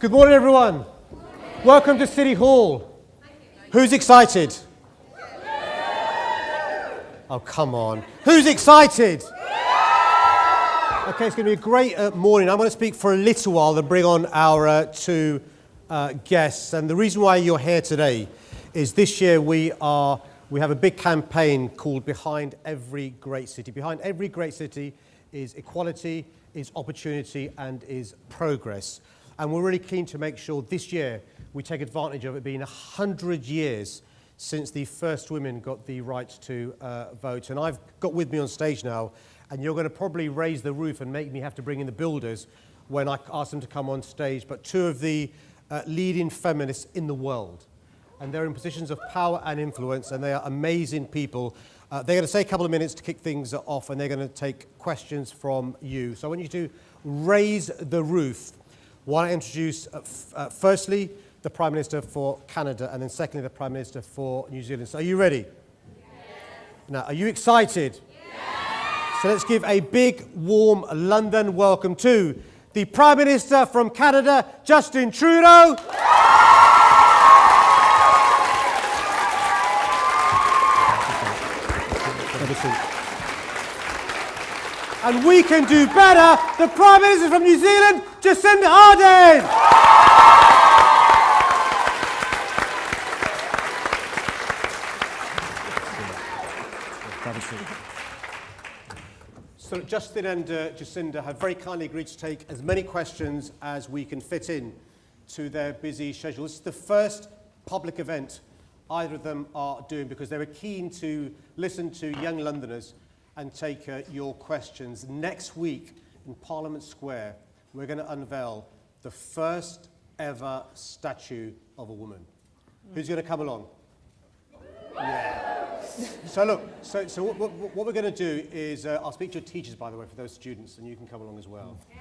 Good morning, everyone. Welcome to City Hall. Who's excited? Oh, come on. Who's excited? Okay, it's going to be a great uh, morning. I'm going to speak for a little while, then bring on our uh, two uh, guests. And the reason why you're here today is this year we are we have a big campaign called Behind Every Great City. Behind every great city is equality, is opportunity, and is progress. And we're really keen to make sure this year we take advantage of it being 100 years since the first women got the right to uh, vote. And I've got with me on stage now, and you're going to probably raise the roof and make me have to bring in the builders when I ask them to come on stage, but two of the uh, leading feminists in the world. And they're in positions of power and influence, and they are amazing people. Uh, they're going to say a couple of minutes to kick things off, and they're going to take questions from you. So I want you to raise the roof want to introduce, uh, uh, firstly, the Prime Minister for Canada, and then secondly, the Prime Minister for New Zealand. So are you ready? Yes. Now, are you excited? Yes. So let's give a big, warm London welcome to the Prime Minister from Canada, Justin Trudeau. And we can do better. The Prime Minister from New Zealand, Jacinda Ardern. So Justin and uh, Jacinda have very kindly agreed to take as many questions as we can fit in to their busy schedule. This is the first public event either of them are doing because they were keen to listen to young Londoners and take uh, your questions. Next week in Parliament Square, we're going to unveil the first ever statue of a woman. Mm. Who's going to come along? Yeah. so look, so, so what, what, what we're going to do is, uh, I'll speak to your teachers, by the way, for those students, and you can come along as well. Yeah.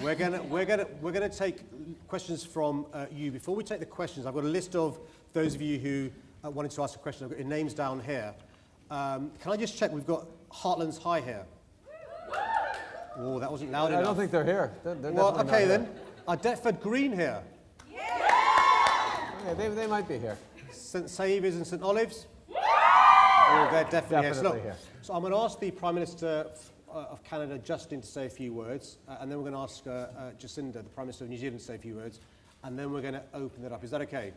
We're going to we're gonna, we're gonna take questions from uh, you. Before we take the questions, I've got a list of those of you who uh, wanted to ask a question. I've got your names down here. Um, can I just check? We've got Heartlands High here. Oh, that wasn't loud I enough. I don't think they're here. They're, they're well, okay then. Are Deptford Green here? Yeah. Okay, they, they might be here. St Saviour's and St Olave's? Oh, they're definitely, definitely here. So, look, here. so I'm going to ask the Prime Minister uh, of Canada, Justin, to say a few words, uh, and then we're going to ask uh, uh, Jacinda, the Prime Minister of New Zealand, to say a few words, and then we're going to open it up. Is that okay?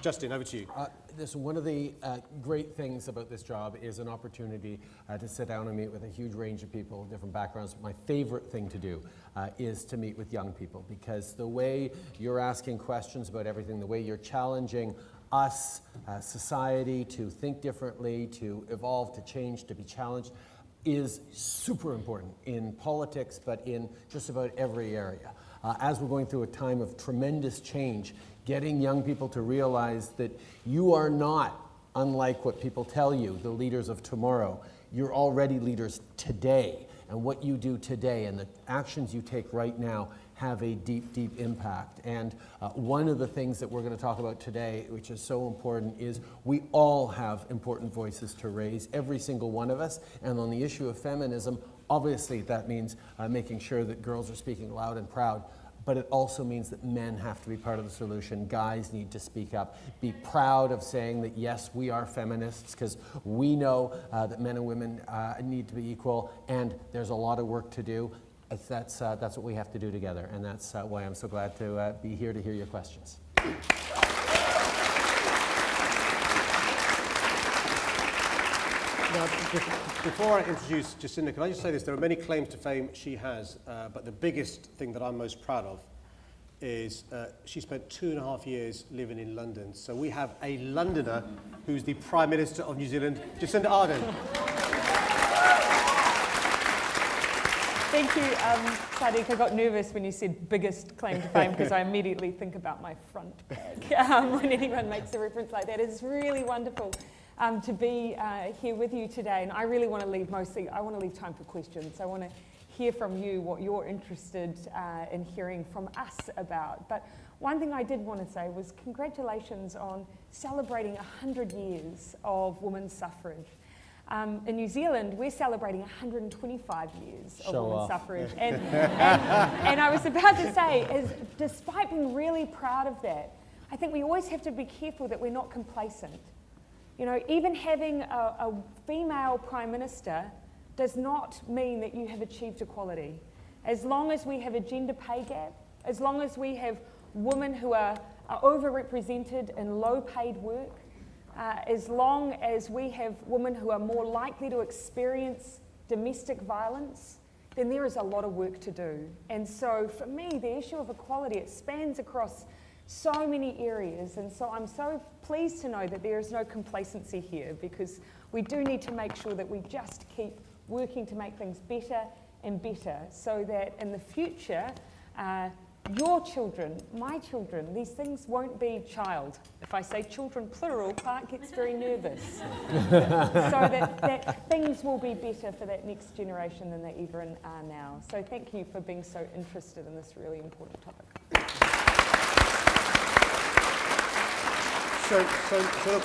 Justin, over to you. Uh, this, one of the uh, great things about this job is an opportunity uh, to sit down and meet with a huge range of people, different backgrounds. My favorite thing to do uh, is to meet with young people because the way you're asking questions about everything, the way you're challenging us, uh, society, to think differently, to evolve, to change, to be challenged, is super important in politics, but in just about every area. Uh, as we're going through a time of tremendous change, getting young people to realize that you are not unlike what people tell you, the leaders of tomorrow. You're already leaders today, and what you do today and the actions you take right now have a deep, deep impact. And uh, one of the things that we're going to talk about today, which is so important, is we all have important voices to raise, every single one of us. And on the issue of feminism, obviously that means uh, making sure that girls are speaking loud and proud but it also means that men have to be part of the solution. Guys need to speak up. Be proud of saying that, yes, we are feminists, because we know uh, that men and women uh, need to be equal, and there's a lot of work to do. That's, uh, that's what we have to do together, and that's uh, why I'm so glad to uh, be here to hear your questions. Before I introduce Jacinda, can I just say this? There are many claims to fame she has, uh, but the biggest thing that I'm most proud of is uh, she spent two and a half years living in London. So we have a Londoner who's the Prime Minister of New Zealand, Jacinda Ardern. Thank you, um, Sadiq. I got nervous when you said biggest claim to fame because I immediately think about my front bag um, when anyone makes a reference like that. It's really wonderful um, to be uh, here with you today. And I really want to leave mostly, I want to leave time for questions. I want to hear from you what you're interested uh, in hearing from us about. But one thing I did want to say was congratulations on celebrating 100 years of women's suffrage. Um, in New Zealand, we're celebrating 125 years of Show women's off. suffrage. And, and, and I was about to say, is despite being really proud of that, I think we always have to be careful that we're not complacent. You know, even having a, a female prime minister does not mean that you have achieved equality. As long as we have a gender pay gap, as long as we have women who are, are overrepresented in low paid work, uh, as long as we have women who are more likely to experience domestic violence, then there is a lot of work to do. And so for me, the issue of equality, it spans across so many areas. And so I'm so pleased to know that there is no complacency here because we do need to make sure that we just keep working to make things better and better so that in the future, uh, your children, my children, these things won't be child. If I say children plural, Clarke gets very nervous. so that, that things will be better for that next generation than they even are now. So thank you for being so interested in this really important topic. So, so, so look,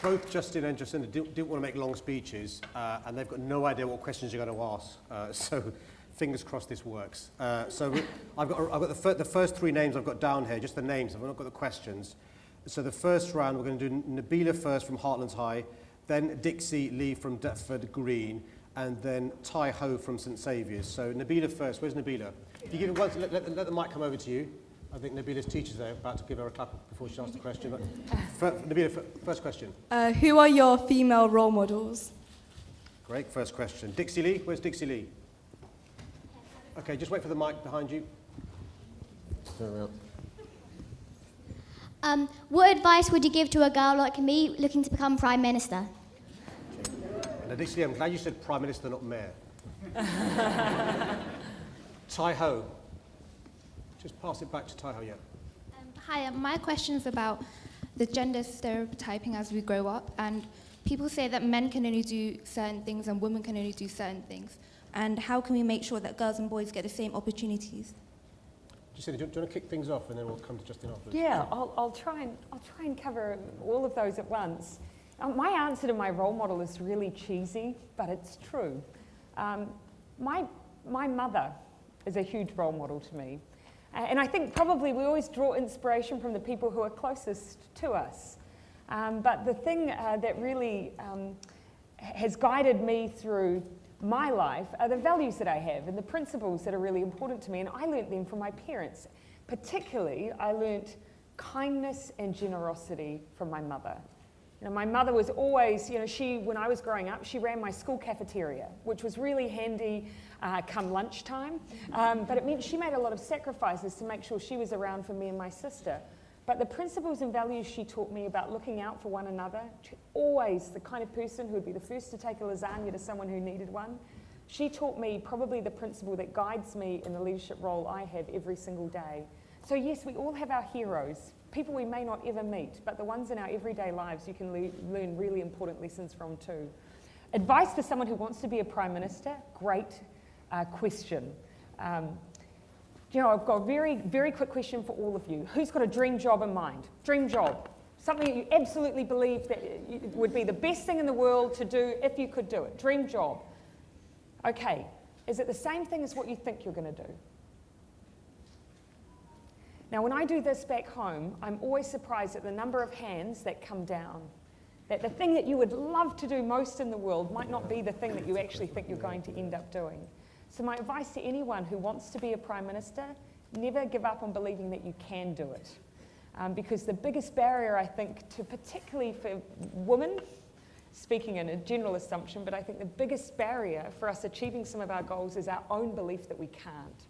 both Justin and Jacinda didn't, didn't want to make long speeches, uh, and they've got no idea what questions you're going to ask. Uh, so, fingers crossed this works. Uh, so, I've got, I've got the, fir- the first three names I've got down here, just the names. I've not got the questions. So, the first round, we're going to do Nabila first from Heartlands High, then Dixie Lee from Deptford Green, and then Tai Ho from St Saviour's. So, Nabila first. Where's Nabila? If you give it once, let, let, let the mic come over to you. I think Nabila's teacher's there, about to give her a clap before she asks the question. But fir- Nabila, first question. Uh, who are your female role models? Great, first question. Dixie Lee, where's Dixie Lee? Okay, just wait for the mic behind you. Turn around. Um, what advice would you give to a girl like me looking to become Prime Minister? Now, Dixie Lee, I'm glad you said Prime Minister, not Mayor. Tai Ho. Just pass it back to Tai Ho, yeah. Um, Hi, my question is about the gender stereotyping as we grow up. And people say that men can only do certain things and women can only do certain things. And how can we make sure that girls and boys get the same opportunities? Jacinda, do you, do you want to kick things off and then we'll come to Justin afterwards? Yeah, I'll, I'll, try and, I'll try and cover all of those at once. Um, my answer to my role model is really cheesy, but it's true. Um, my, my mother is a huge role model to me. Uh, and I think probably we always draw inspiration from the people who are closest to us. Um, but the thing uh, that really um, has guided me through my life are the values that I have and the principles that are really important to me. And I learnt them from my parents. Particularly, I learnt kindness and generosity from my mother. You know, my mother was always, you know, she, when I was growing up, she ran my school cafeteria, which was really handy uh, come lunchtime. Um, but it meant she made a lot of sacrifices to make sure she was around for me and my sister. But the principles and values she taught me about looking out for one another, always the kind of person who would be the first to take a lasagna to someone who needed one, she taught me probably the principle that guides me in the leadership role I have every single day. So, yes, we all have our heroes, people we may not ever meet, but the ones in our everyday lives you can le- learn really important lessons from too. Advice for someone who wants to be a Prime Minister? Great uh, question. Um, you know, I've got a very, very quick question for all of you. Who's got a dream job in mind? Dream job. Something that you absolutely believe that would be the best thing in the world to do if you could do it. Dream job. Okay. Is it the same thing as what you think you're going to do? Now, when I do this back home, I'm always surprised at the number of hands that come down. That the thing that you would love to do most in the world might not be the thing that you actually think you're going to end up doing. So, my advice to anyone who wants to be a Prime Minister never give up on believing that you can do it. Um, because the biggest barrier, I think, to particularly for women, speaking in a general assumption, but I think the biggest barrier for us achieving some of our goals is our own belief that we can't.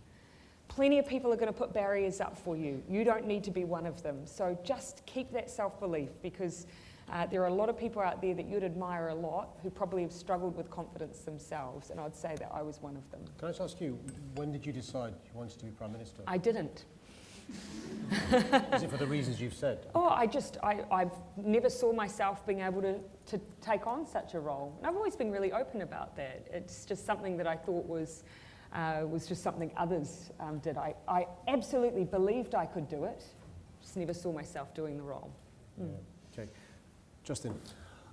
Plenty of people are going to put barriers up for you. You don't need to be one of them. So just keep that self belief because uh, there are a lot of people out there that you'd admire a lot who probably have struggled with confidence themselves, and I'd say that I was one of them. Can I just ask you, when did you decide you wanted to be Prime Minister? I didn't. Is it for the reasons you've said? Oh, I just, I, I've never saw myself being able to, to take on such a role. And I've always been really open about that. It's just something that I thought was, uh, was just something others um, did. I, I absolutely believed I could do it, just never saw myself doing the role. Yeah. Justin.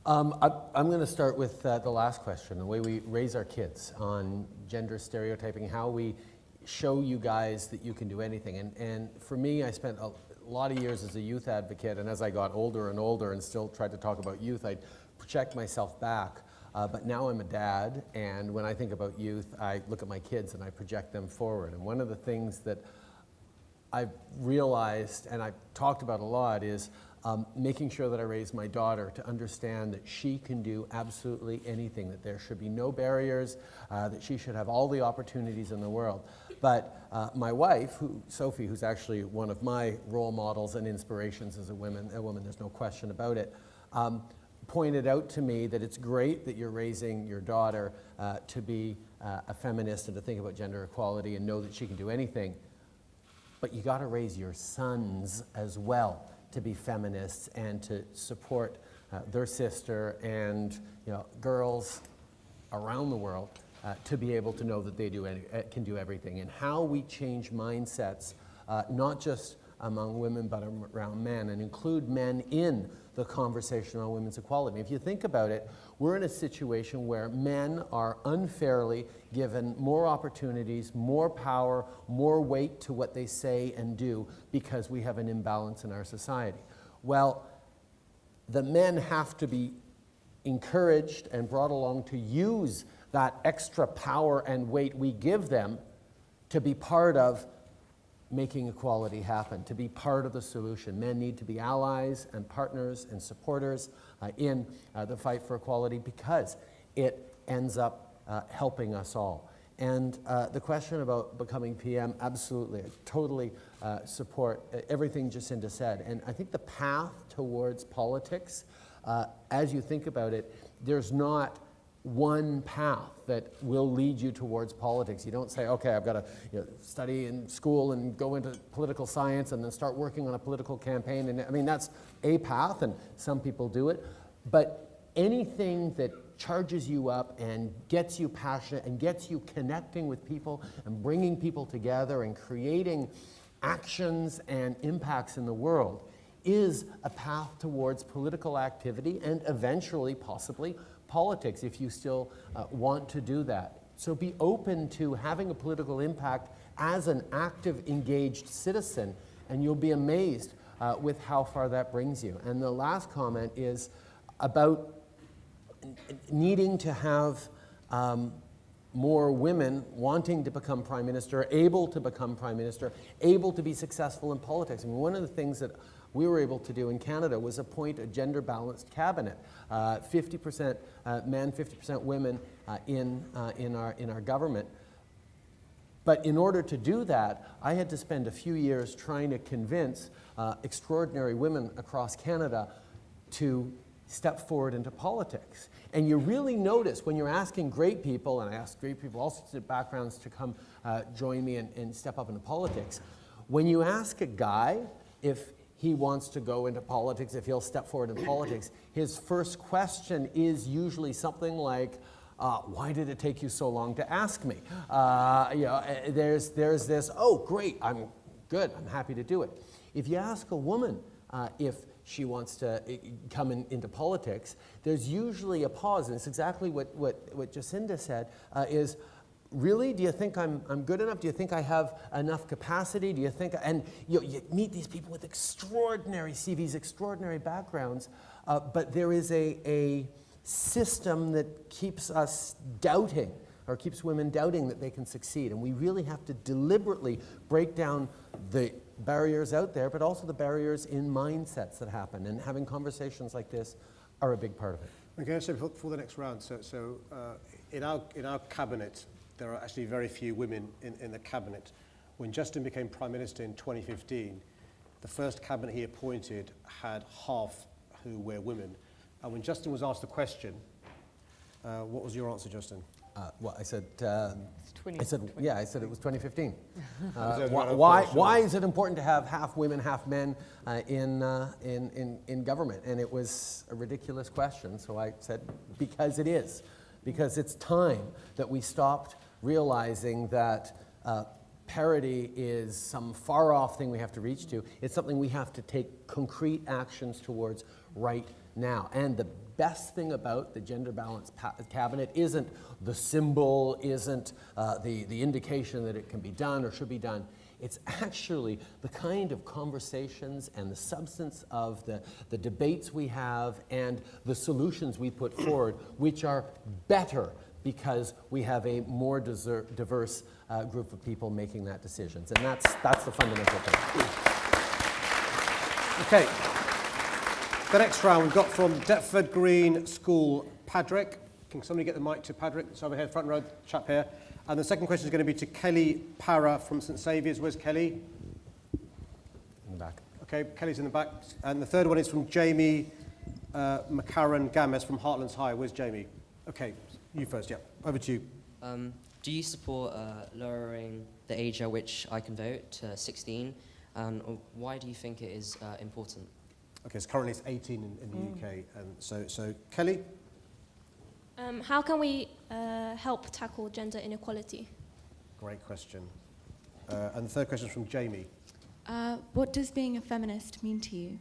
Um, I, I'm going to start with uh, the last question the way we raise our kids on gender stereotyping, how we show you guys that you can do anything. And, and for me, I spent a lot of years as a youth advocate, and as I got older and older and still tried to talk about youth, I'd project myself back. Uh, but now I'm a dad, and when I think about youth, I look at my kids and I project them forward. And one of the things that I've realized and I've talked about a lot is um, making sure that I raise my daughter to understand that she can do absolutely anything, that there should be no barriers, uh, that she should have all the opportunities in the world. But uh, my wife, who, Sophie, who's actually one of my role models and inspirations as a woman, a woman, there's no question about it, um, pointed out to me that it's great that you're raising your daughter uh, to be uh, a feminist and to think about gender equality and know that she can do anything. But you got to raise your sons as well to be feminists and to support uh, their sister and you know girls around the world uh, to be able to know that they do any, uh, can do everything. And how we change mindsets uh, not just among women but around men and include men in the conversation on women's equality. If you think about it, we're in a situation where men are unfairly given more opportunities, more power, more weight to what they say and do because we have an imbalance in our society. Well, the men have to be encouraged and brought along to use that extra power and weight we give them to be part of making equality happen, to be part of the solution. Men need to be allies and partners and supporters uh, in uh, the fight for equality because it ends up uh, helping us all. And uh, the question about becoming PM, absolutely, I totally uh, support uh, everything Jacinda said. And I think the path towards politics, as you think about it, there's not one path that will lead you towards politics. You don't say, okay, I've got to you know, study in school and go into political science and then start working on a political campaign. And I mean, that's a path, and some people do it. But anything that charges you up and gets you passionate and gets you connecting with people and bringing people together and creating actions and impacts in the world is a path towards political activity and eventually, possibly, politics if you still uh, want to do that. So be open to having a political impact as an active, engaged citizen, and you'll be amazed uh, with how far that brings you. And the last comment is about needing to have um, more women wanting to become prime minister, able to become prime minister, able to be successful in politics. I mean, one of the things that we were able to do in Canada was appoint a gender balanced cabinet. 50% uh, uh, men, 50% women uh, in, in, our, in our government. But in order to do that, I had to spend a few years trying to convince uh, extraordinary women across Canada to step forward into politics. And you really notice when you're asking great people, and I ask great people, all sorts of backgrounds, to come uh, join me and, and step up into politics, when you ask a guy if he wants to go into politics, if he'll step forward in politics, his first question is usually something like, uh, why did it take you so long to ask me? Uh, you know, eh, there's, there's this, oh, great, I'm good, I'm happy to do it. If you ask a woman uh, if she wants to eh, come in, into politics, there's usually a pause, and it's exactly what, what, what Jacinda said, uh, is, really? Do you think I'm, I'm good enough? Do you think I have enough capacity? Do you think, and you, you meet these people with extraordinary CVs, extraordinary backgrounds, uh, but there is a, a system that keeps us doubting or keeps women doubting that they can succeed. And we really have to deliberately break down the barriers out there, but also the barriers in mindsets that happen. And having conversations like this are a big part of it. Okay, so for, for the next round, so, so uh, in, our, in our cabinet, there are actually very few women in, in the cabinet. When Justin became Prime Minister in 2015, the first cabinet he appointed had half who were women. And when Justin was asked the question, uh, what was your answer, Justin? Uh, well, I said, uh, 20, I said, 20. yeah, I said it was 2015. Uh, why, why, why is it important to have half women, half men uh, in, uh, in, in, in government? And it was a ridiculous question, so I said, because it is. Because it's time that we stopped realizing that uh, parity is some far off thing we have to reach to. It's something we have to take concrete actions towards right now. And the best thing about the gender balance cabinet isn't the symbol, isn't uh, the, the indication that it can be done or should be done. It's actually the kind of conversations and the substance of the, the debates we have and the solutions we put forward, which are better because we have a more diverse uh, group of people making that decisions. And that's, that's the fundamental thing. Okay. The next round we've got from Deptford Green School, Padraig. Can somebody get the mic to Padraig? It's over here, front row, chap here. And the second question is going to be to Kelly Para from St Saviour's. Where's Kelly? In the back. Okay, Kelly's in the back. And the third one is from Jamie uh, McCarran Games from Heartlands High. Where's Jamie? Okay, you first, yeah. Over to you. Um, do you support uh, lowering the age at which I can vote to 16? And why do you think it is uh, important? Okay, so currently it's 18 in, in the mm. UK. And so, so Kelly? Um, how can we uh, help tackle gender inequality? Great question. Uh, and the third question is from Jamie. Uh, what does being a feminist mean to you?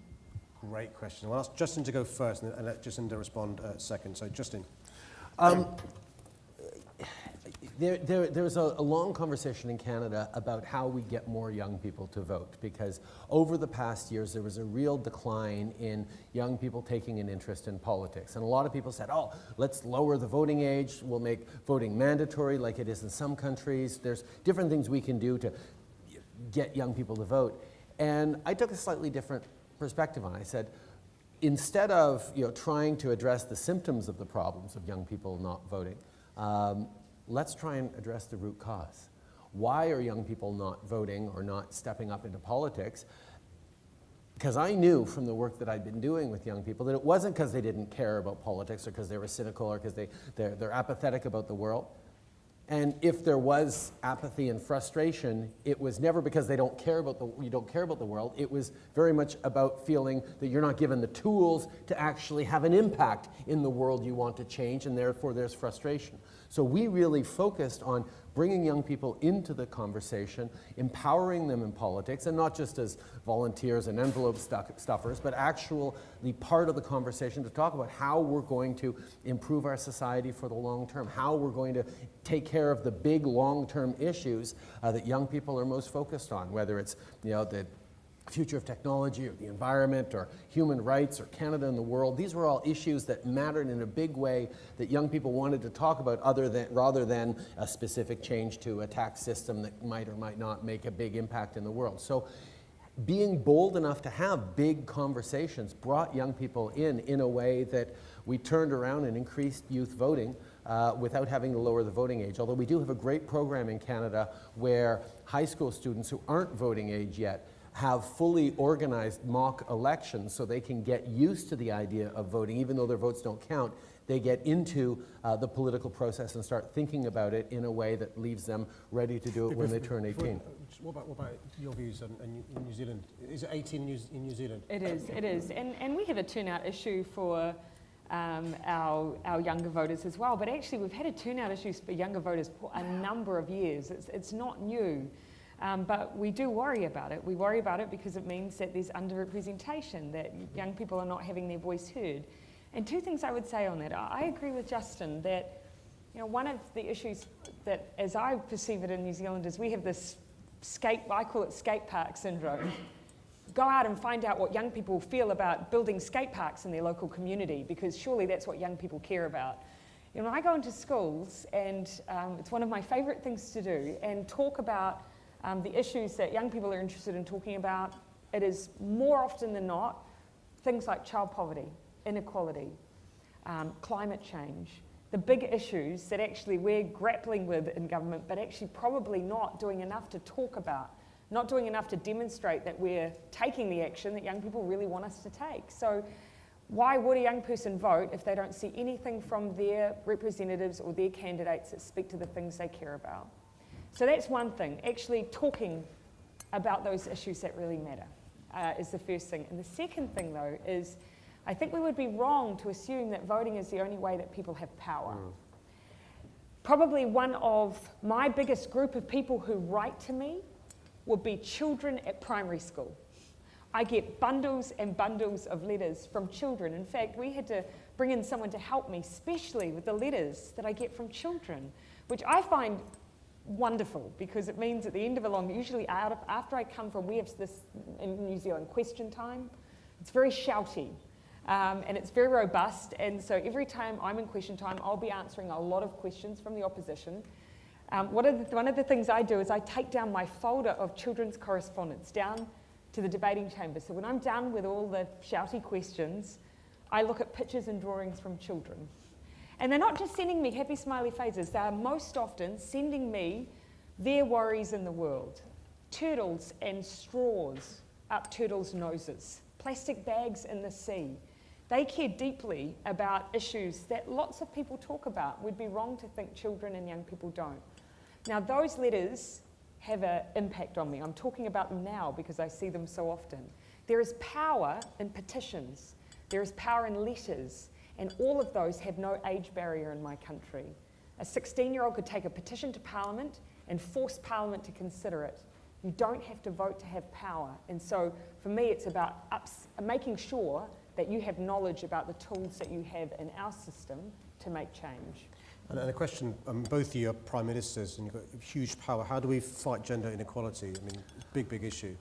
Great question. I'll ask Justin to go first and, and let Jacinda respond uh, second. So, Justin. Um, there, there, there's a, a, long conversation in Canada about how we get more young people to vote because over the past years there was a real decline in young people taking an interest in politics. And a lot of people said, oh, let's lower the voting age, we'll make voting mandatory like it is in some countries. There's different things we can do to get young people to vote. And I took a slightly different perspective on it. I said, instead of you know, trying to address the symptoms of the problems of young people not voting, um, let's try and address the root cause. Why are young people not voting or not stepping up into politics? Because I knew from the work that I'd been doing with young people that it wasn't because they didn't care about politics or because they were cynical or because they, they're, they're apathetic about the world. And if there was apathy and frustration, it was never because they don't care about the, you don't care about the world. It was very much about feeling that you're not given the tools to actually have an impact in the world you want to change, and therefore there's frustration. So we really focused on bringing young people into the conversation, empowering them in politics, and not just as volunteers and envelope stuffers, but actually part of the conversation to talk about how we're going to improve our society for the long term, how we're going to take care of the big long-term issues uh, that young people are most focused on, whether it's you know, the future of technology or the environment or human rights or Canada and the world. These were all issues that mattered in a big way that young people wanted to talk about other than, rather than a specific change to a tax system that might or might not make a big impact in the world. So being bold enough to have big conversations brought young people in in a way that we turned around and increased youth voting uh, without having to lower the voting age. Although we do have a great program in Canada where high school students who aren't voting age yet have fully organized mock elections so they can get used to the idea of voting, even though their votes don't count. They get into uh, the political process and start thinking about it in a way that leaves them ready to do it when they turn 18. What about, what about your views in, in New Zealand? Is it 18 in New, in New Zealand? It is, it is. And, and we have a turnout issue for um, our, our younger voters as well. But actually, we've had a turnout issue for younger voters for a number of years. It's, it's not new. Um, but we do worry about it. We worry about it because it means that there's underrepresentation, that young people are not having their voice heard. And two things I would say on that. I agree with Justin that you know, one of the issues that, as I perceive it in New Zealand, is we have this skate, I call it skate park syndrome. Go out and find out what young people feel about building skate parks in their local community, because surely that's what young people care about. You know, I go into schools, and um, it's one of my favourite things to do, and talk about um, the issues that young people are interested in talking about, it is more often than not things like child poverty, inequality, um, climate change, the big issues that actually we're grappling with in government, but actually probably not doing enough to talk about, not doing enough to demonstrate that we're taking the action that young people really want us to take. So why would a young person vote if they don't see anything from their representatives or their candidates that speak to the things they care about? So that's one thing, actually talking about those issues that really matter uh, is the first thing. And the second thing, though, is I think we would be wrong to assume that voting is the only way that people have power. Mm. Probably one of my biggest group of people who write to me would be children at primary school. I get bundles and bundles of letters from children. In fact, we had to bring in someone to help me, especially with the letters that I get from children, which I find wonderful because it means at the end of a long, usually out of, after I come from, we have this in New Zealand question time. It's very shouty um, and it's very robust. And so every time I'm in question time, I'll be answering a lot of questions from the opposition. Um, the, one of the things I do is I take down my folder of children's correspondence down to the debating chamber. So when I'm done with all the shouty questions, I look at pictures and drawings from children. And they're not just sending me happy smiley faces, they are most often sending me their worries in the world. Turtles and straws up turtles' noses, plastic bags in the sea. They care deeply about issues that lots of people talk about. We'd be wrong to think children and young people don't. Now, those letters have an impact on me. I'm talking about them now because I see them so often. There is power in petitions, there is power in letters, and all of those have no age barrier in my country. A 16 year old could take a petition to Parliament and force Parliament to consider it. You don't have to vote to have power. And so for me, it's about making sure that you have knowledge about the tools that you have in our system to make change. And, and a question, um, both of you are prime ministers and you've got huge power. How do we fight gender inequality? I mean, big, big issue.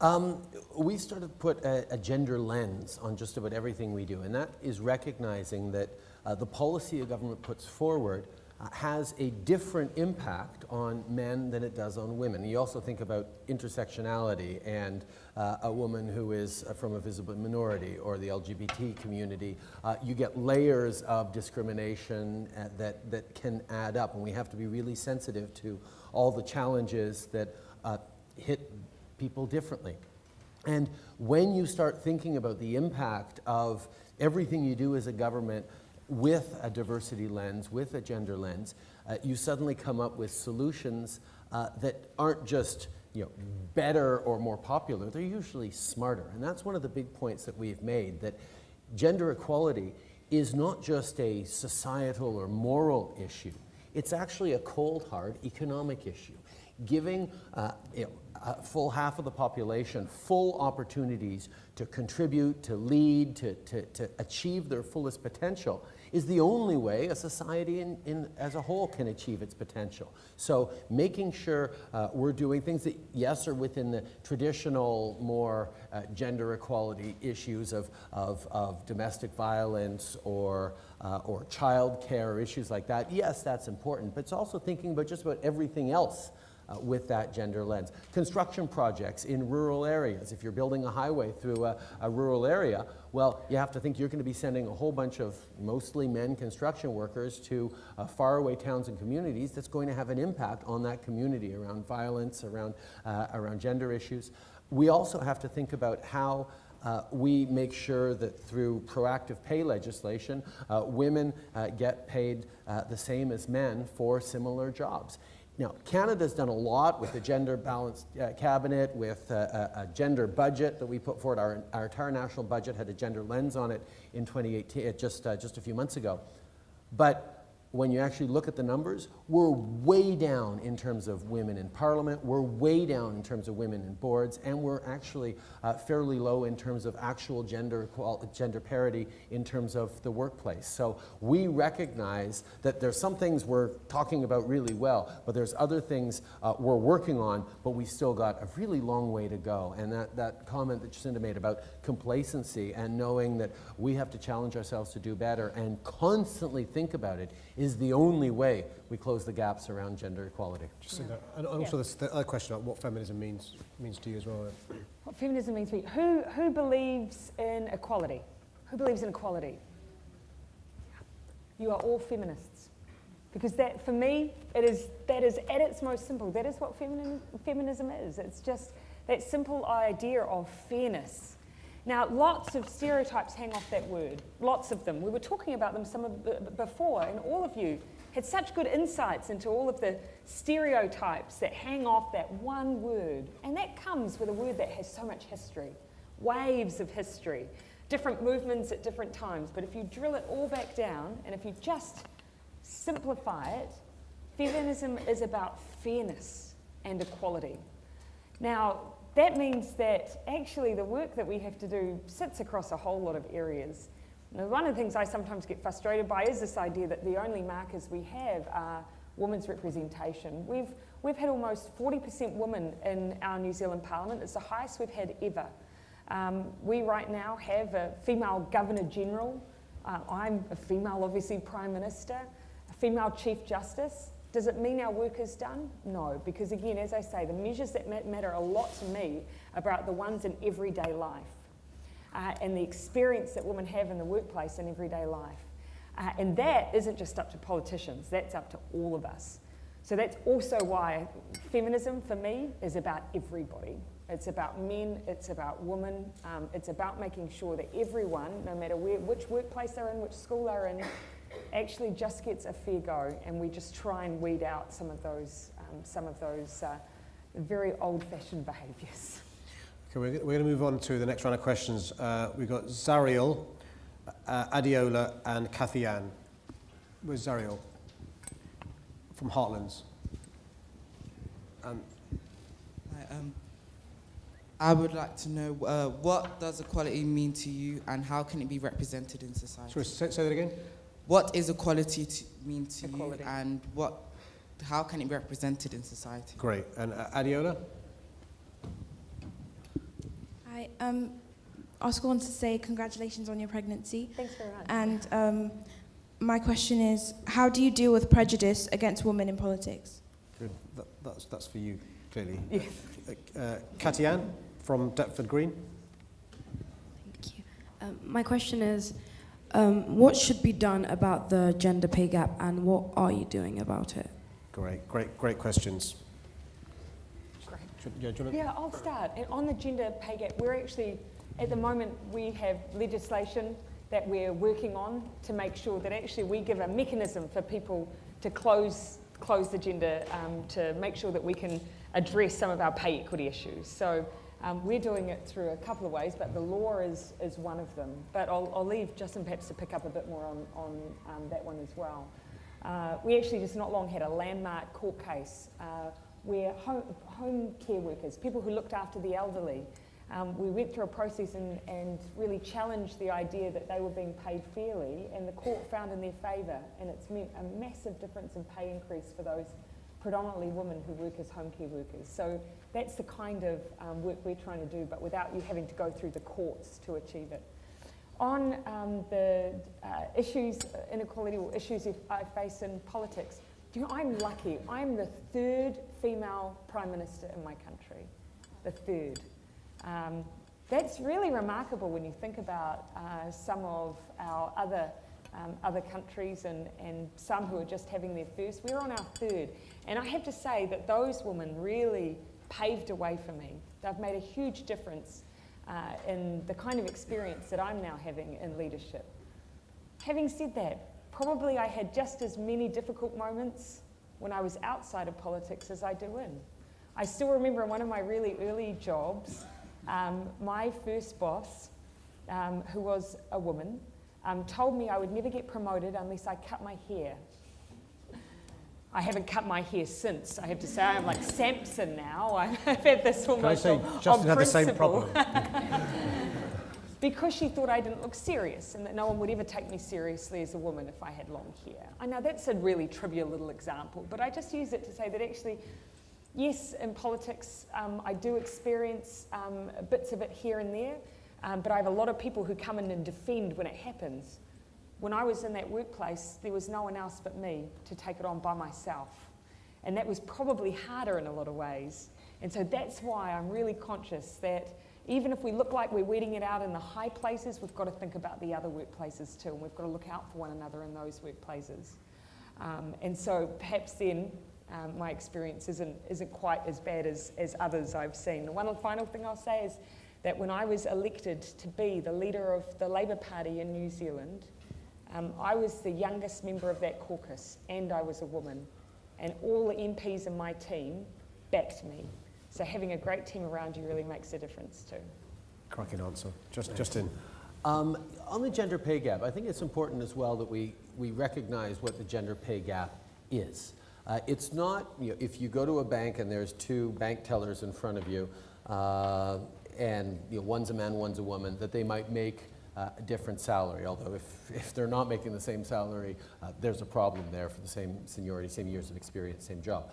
Um, We sort of put a, a, gender lens on just about everything we do, and that is recognizing that uh, the policy a government puts forward has a different impact on men than it does on women. You also think about intersectionality and uh, a woman who is uh, from a visible minority or the LGBT community. Uh, you get layers of discrimination uh, that, that can add up, and we have to be really sensitive to all the challenges that uh, hit people differently. And when you start thinking about the impact of everything you do as a government with a diversity lens, with a gender lens, uh, you suddenly come up with solutions uh, that aren't just you know, better or more popular, they're usually smarter. And that's one of the big points that we've made, that gender equality is not just a societal or moral issue, it's actually a cold, hard economic issue. Giving uh, you know, a full half of the population full opportunities to contribute, to lead, to, to, to achieve their fullest potential is the only way a society in, in, as a whole can achieve its potential. So making sure uh, we're doing things that, yes, are within the traditional, more uh, gender equality issues of, of, of domestic violence or, uh, or child care, or issues like that. Yes, that's important, but it's also thinking about just about everything else uh, with that gender lens. Construction projects in rural areas. If you're building a highway through a, a rural area, well, you have to think you're going to be sending a whole bunch of mostly men construction workers to uh, faraway towns and communities that's going to have an impact on that community around violence, around, uh, around gender issues. We also have to think about how uh, we make sure that through proactive pay legislation, uh, women uh, get paid uh, the same as men for similar jobs. Now, Canada's done a lot with the gender balanced uh, cabinet, with uh, a, a, gender budget that we put forward. Our, our, entire national budget had a gender lens on it in 2018, uh, just, uh, just a few months ago. But when you actually look at the numbers, we're way down in terms of women in parliament, we're way down in terms of women in boards, and we're actually uh, fairly low in terms of actual gender, gender parity in terms of the workplace. So we recognize that there's some things we're talking about really well, but there's other things uh, we're working on, but we still got a really long way to go. And that, that comment that Jacinda made about complacency and knowing that we have to challenge ourselves to do better and constantly think about it the only way we close the gaps around gender equality. Just yeah. And also yeah. the other question about what feminism means means to you as well. What feminism means to me? Who, who believes in equality? Who believes in equality? You are all feminists. Because that, for me, it is, that is at its most simple. That is what femini feminism is. It's just that simple idea of fairness now, lots of stereotypes hang off that word, lots of them. We were talking about them some of before, and all of you had such good insights into all of the stereotypes that hang off that one word. And that comes with a word that has so much history, waves of history, different movements at different times. But if you drill it all back down, and if you just simplify it, feminism is about fairness and equality. Now, that means that actually the work that we have to do sits across a whole lot of areas. Now, one of the things I sometimes get frustrated by is this idea that the only markers we have are women's representation. We've, we've had almost 40% women in our New Zealand Parliament. It's the highest we've had ever. Um, we right now have a female Governor General. Uh, I'm a female, obviously, Prime Minister, a female Chief Justice. Does it mean our work is done? No, because again, as I say, the measures that matter a lot to me about the ones in everyday life uh, and the experience that women have in the workplace in everyday life. Uh, and that isn't just up to politicians, that's up to all of us. So that's also why feminism for me is about everybody. It's about men, it's about women, um, it's about making sure that everyone, no matter where, which workplace they're in, which school they're in, actually just gets a fair go and we just try and weed out some of those, um, some of those uh, very old-fashioned behaviours. Okay, we're, we're going to move on to the next round of questions. Uh, we've got Zariel, uh, Adiola, and Kathy Ann. Where's Zariel? From Heartlands. Um, Hi, um, I would like to know uh, what does equality mean to you and how can it be represented in society? sorry, say, say that again. What is equality to mean to Equality. you and what, how can it be represented in society? Great. And uh, Adiola? Hi, um, I also want to say congratulations on your pregnancy. Thanks very much. And um, my question is, how do you deal with prejudice against women in politics? Good. That, that's, that's for you, clearly. Yeah. Uh, uh, Kathy Ann from Deptford Green. Thank you. Um, my question is, um, what should be done about the gender pay gap and what are you doing about it? Great, great, great questions. Great. Yeah, do you wanna- Yeah, I'll start. And on the gender pay gap, we're actually, at the moment, we have legislation that we're working on to make sure that actually we give a mechanism for people to close, close the gender, um, to make sure that we can address some of our pay equity issues. So um, we're doing it through a couple of ways, but the law is, is one of them. But I'll, I'll leave Justin perhaps to pick up a bit more on, on um, that one as well. Uh, we actually just not long had a landmark court case uh, where home, home care workers, people who looked after the elderly, um, we went through a process and, and really challenged the idea that they were being paid fairly, and the court found in their favour, and it's meant a massive difference in pay increase for those predominantly women who work as home care workers. So that's the kind of um, work we're trying to do, but without you having to go through the courts to achieve it. On um, the uh, issues, uh, inequality or issues if I face in politics, do you know, I'm lucky. I'm the third female Prime Minister in my country. The third. Um, that's really remarkable when you think about uh, some of our other, um, other countries and, and some who are just having their first. We're on our third. And I have to say that those women really paved a way for me. They've made a huge difference uh, in the kind of experience that I'm now having in leadership. Having said that, probably I had just as many difficult moments when I was outside of politics as I do in. I still remember one of my really early jobs, um, my first boss, um, who was a woman, um, told me I would never get promoted unless I cut my hair. I haven't cut my hair since. I have to say, I'm like Samson now. I've had this Can I almost say, on, Justin on had the same problem. because she thought I didn't look serious and that no one would ever take me seriously as a woman if I had long hair. I know that's a really trivial little example, but I just use it to say that actually, yes, in politics, um, I do experience um, bits of it here and there, um, but I have a lot of people who come in and defend when it happens. When I was in that workplace, there was no one else but me to take it on by myself. And that was probably harder in a lot of ways. And so that's why I'm really conscious that even if we look like we're weeding it out in the high places, we've got to think about the other workplaces too, and we've got to look out for one another in those workplaces. Um, and so perhaps then um, my experience isn't, isn't quite as bad as, as others I've seen. The one final thing I'll say is that when I was elected to be the leader of the Labour Party in New Zealand, um, I was the youngest member of that caucus and I was a woman. And all the MPs in my team backed me. So having a great team around you really makes a difference too. Cracking answer. Just, Justin. Um, on the gender pay gap, I think it's important as well that we, we recognize what the gender pay gap is. Uh, it's not, you know, if you go to a bank and there's two bank tellers in front of you, uh, and you know, one's a man, one's a woman, that they might make uh, a different salary. Although if, if they're not making the same salary, uh, there's a problem there for the same seniority, same years of experience, same job.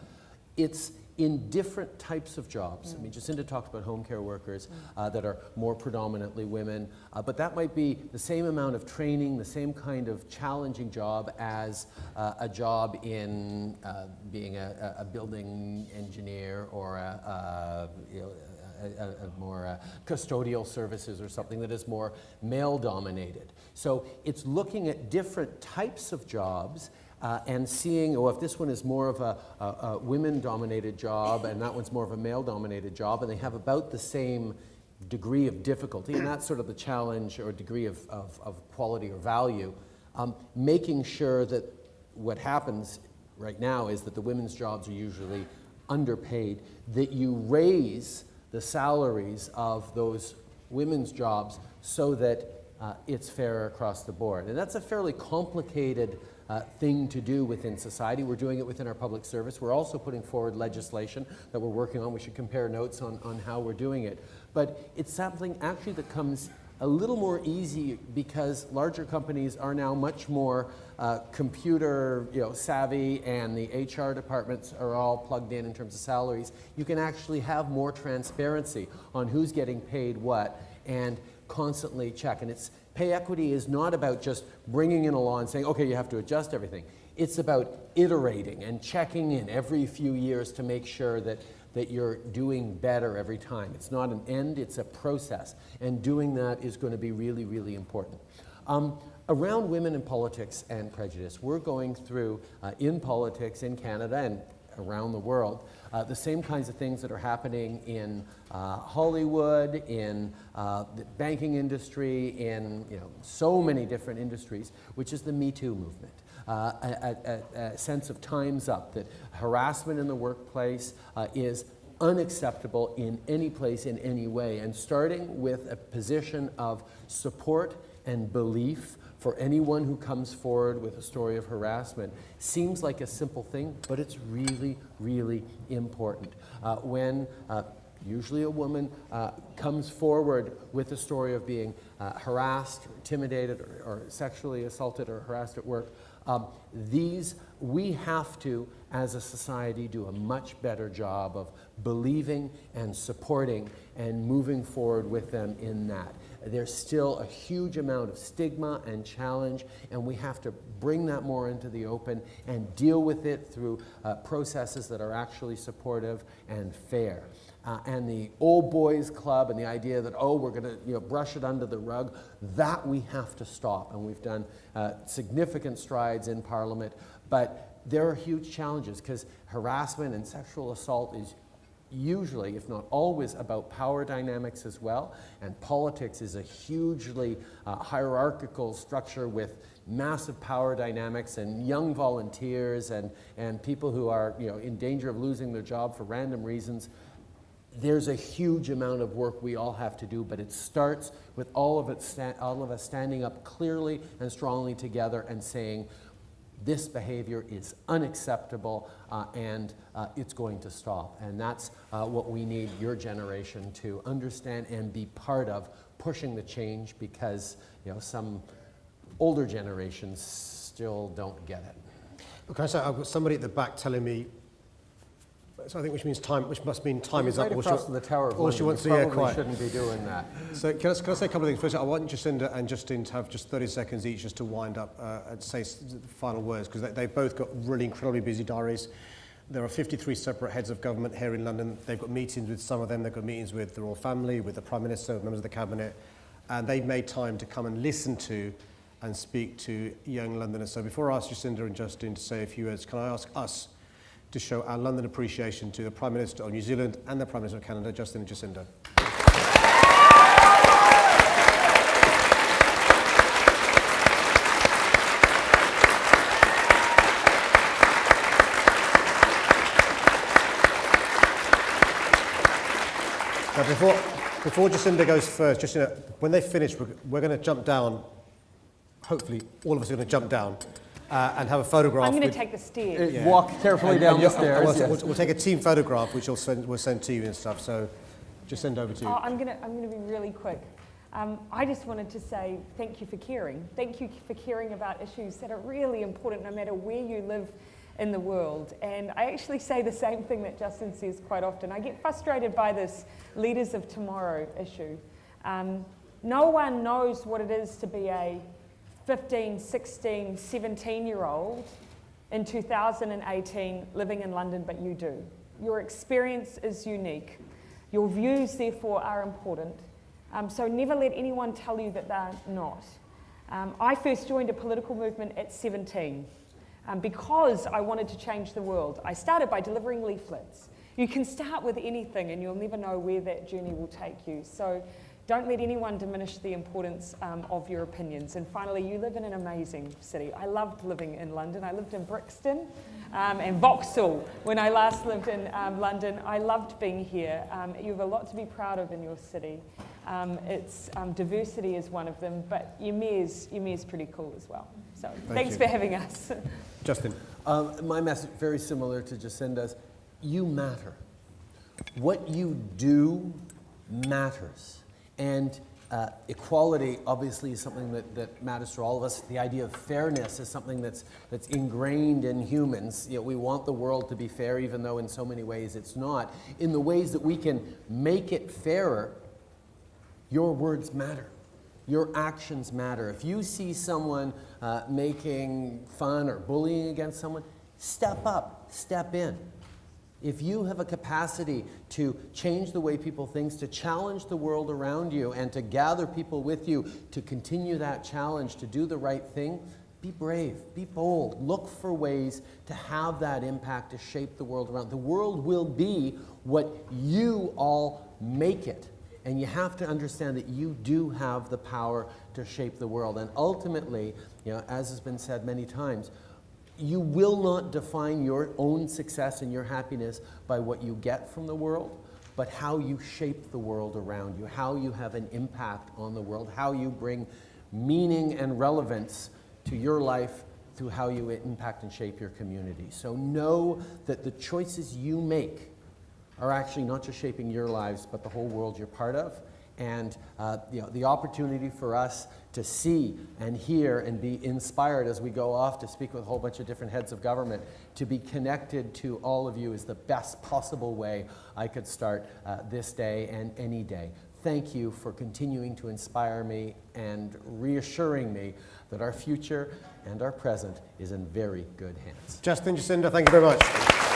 It's in different types of jobs. I mean, Jacinda talked about home care workers uh, that are more predominantly women, uh, but that might be the same amount of training, the same kind of challenging job as uh, a job in uh, being a, a building engineer or a, a you know, a, a, more uh, custodial services or something that is more male dominated. So it's looking at different types of jobs uh, and seeing, oh, if this one is more of a, a, a women-dominated job and that one's more of a male-dominated job, and they have about the same degree of difficulty, and that's sort of the challenge or degree of, of, of quality or value, um, making sure that what happens right now is that the women's jobs are usually underpaid, that you raise the salaries of those women's jobs so that uh, it's fair across the board. And that's a fairly complicated uh, thing to do within society. We're doing it within our public service. We're also putting forward legislation that we're working on. We should compare notes on, on how we're doing it. But it's something actually that comes a little more easy because larger companies are now much more uh, computer you know, savvy and the HR departments are all plugged in in terms of salaries. You can actually have more transparency on who's getting paid what and constantly check. And it's, pay equity is not about just bringing in a law and saying, okay, you have to adjust everything. It's about iterating and checking in every few years to make sure that that you're doing better every time. It's not an end, it's a process. And doing that is going to be really, really important. Um, around women in politics and prejudice, we're going through, uh, in politics in Canada and around the world, uh, the same kinds of things that are happening in uh, Hollywood, in uh, the banking industry, in you know, so many different industries, which is the Me Too movement. Uh, a, a, a, sense of time's up, that harassment in the workplace uh, is unacceptable in any place, in any way. And starting with a position of support and belief for anyone who comes forward with a story of harassment seems like a simple thing, but it's really, really important. Uh, when uh, usually a woman uh, comes forward with a story of being uh, harassed, or intimidated, or, or, sexually assaulted or harassed at work, um, these, we have to, as a society, do a much better job of believing and supporting and moving forward with them in that. There's still a huge amount of stigma and challenge, and we have to bring that more into the open and deal with it through uh, processes that are actually supportive and fair. Uh, and the old boys club and the idea that, oh, we're going to you know, brush it under the rug, that we have to stop. And we've done uh, significant strides in Parliament, but there are huge challenges because harassment and sexual assault is usually, if not always, about power dynamics as well. And politics is a hugely uh, hierarchical structure with massive power dynamics and young volunteers and, and people who are you know, in danger of losing their job for random reasons there's a huge amount of work we all have to do, but it starts with all of, it all of us standing up clearly and strongly together and saying, this behavior is unacceptable uh, and uh, it's going to stop. And that's uh, what we need your generation to understand and be part of pushing the change because you know, some older generations still don't get it. Okay, so I've got somebody at the back telling me so I think which means time, which must mean time is up. across from the Tower of London. she wants you to, yeah, probably quiet. shouldn't be doing that. So can I, can I say a couple of things? First, I want Jacinda and Justin to have just 30 seconds each just to wind up uh, and say final words, because they, they've both got really incredibly busy diaries. There are 53 separate heads of government here in London. They've got meetings with some of them. They've got meetings with the royal family, with the Prime Minister, members of the Cabinet. And they've made time to come and listen to and speak to young Londoners. So before I ask Jacinda and Justin to say a few words, can I ask us to show our London appreciation to the Prime Minister of New Zealand and the Prime Minister of Canada, Justin Jacinda. Now before, before Jacinda goes first, Jacinda, when they finish, we're, we're going to jump down. Hopefully, all of us are going to jump down uh, and have a photograph. I'm going to take the stairs. Uh, Walk carefully and- down and the stairs. We'll, yes. we'll- we'll take a team photograph, which we'll send, we'll send to you and stuff. So just send over to you. Oh, I'm going to I'm going to be really quick. Um, I just wanted to say thank you for caring. Thank you for caring about issues that are really important no matter where you live in the world. And I actually say the same thing that Justin says quite often. I get frustrated by this leaders of tomorrow issue. Um, no one knows what it is to be a 15, 16, 17 year old in 2018 living in London, but you do. Your experience is unique. Your views, therefore, are important. Um, so never let anyone tell you that they're not. Um, I first joined a political movement at 17 um, because I wanted to change the world. I started by delivering leaflets. You can start with anything and you'll never know where that journey will take you. So don't let anyone diminish the importance um, of your opinions. And finally, you live in an amazing city. I loved living in London. I lived in Brixton um, and Vauxhall when I last lived in um, London. I loved being here. Um, you have a lot to be proud of in your city. Um, its um, diversity is one of them, but your mayor's, your mayor's pretty cool as well. So thanks you. for having us. Justin. Um, my message, very similar to Jacinda's, you matter. What you do matters. And uh, equality obviously is something that, that matters to all of us. The idea of fairness is something that's, that's ingrained in humans. You know, we want the world to be fair, even though in so many ways it's not. In the ways that we can make it fairer, your words matter. Your actions matter. If you see someone uh, making fun or bullying against someone, step up, step in. If you have a capacity to change the way people think, to challenge the world around you, and to gather people with you to continue that challenge, to do the right thing, be brave, be bold, look for ways to have that impact to shape the world around. The world will be what you all make it. And you have to understand that you do have the power to shape the world. And ultimately, you know, as has been said many times, you will not define your own success and your happiness by what you get from the world, but how you shape the world around you, how you have an impact on the world, how you bring meaning and relevance to your life through how you impact and shape your community. So know that the choices you make are actually not just shaping your lives, but the whole world you're part of. And uh, you know, the opportunity for us to see and hear and be inspired as we go off to speak with a whole bunch of different heads of government, to be connected to all of you is the best possible way I could start uh, this day and any day. Thank you for continuing to inspire me and reassuring me that our future and our present is in very good hands. Justin, Jacinda, thank you very much.